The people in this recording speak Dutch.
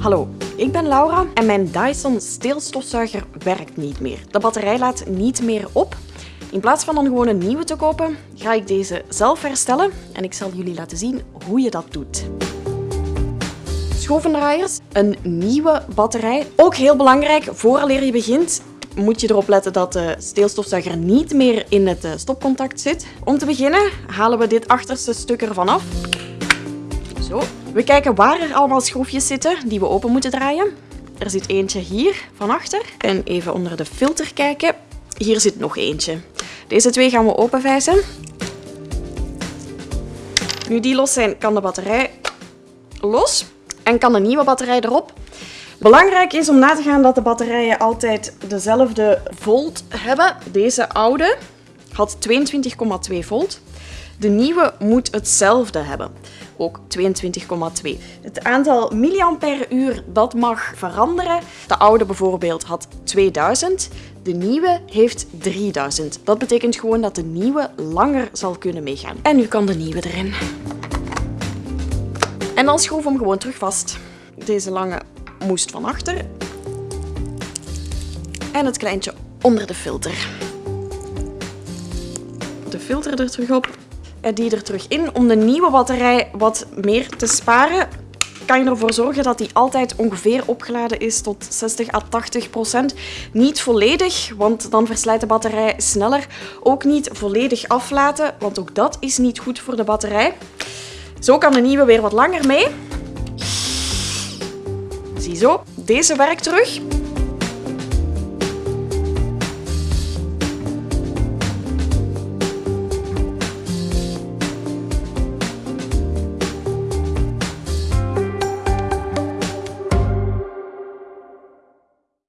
Hallo, ik ben Laura en mijn Dyson steelstofzuiger werkt niet meer. De batterij laat niet meer op. In plaats van dan gewoon een nieuwe te kopen, ga ik deze zelf herstellen en ik zal jullie laten zien hoe je dat doet. Schroevendraaiers, een nieuwe batterij. Ook heel belangrijk, vooraleer je begint, moet je erop letten dat de steelstofzuiger niet meer in het eh, stopcontact zit. Om te beginnen halen we dit achterste stuk ervan af. We kijken waar er allemaal schroefjes zitten die we open moeten draaien. Er zit eentje hier van achter. En even onder de filter kijken. Hier zit nog eentje. Deze twee gaan we openvijzen. Nu die los zijn, kan de batterij los en kan de nieuwe batterij erop. Belangrijk is om na te gaan dat de batterijen altijd dezelfde volt hebben. Deze oude had 22,2 volt. De nieuwe moet hetzelfde hebben, ook 22,2. Het aantal milliampère-uur dat mag veranderen. De oude bijvoorbeeld had 2000, de nieuwe heeft 3000. Dat betekent gewoon dat de nieuwe langer zal kunnen meegaan. En nu kan de nieuwe erin. En dan schroef hem gewoon terug vast. Deze lange moest van achter. En het kleintje onder de filter. De filter er terug op en die er terug in. Om de nieuwe batterij wat meer te sparen, kan je ervoor zorgen dat die altijd ongeveer opgeladen is tot 60 à 80 procent. Niet volledig, want dan verslijt de batterij sneller. Ook niet volledig aflaten, want ook dat is niet goed voor de batterij. Zo kan de nieuwe weer wat langer mee. Ziezo, deze werkt terug.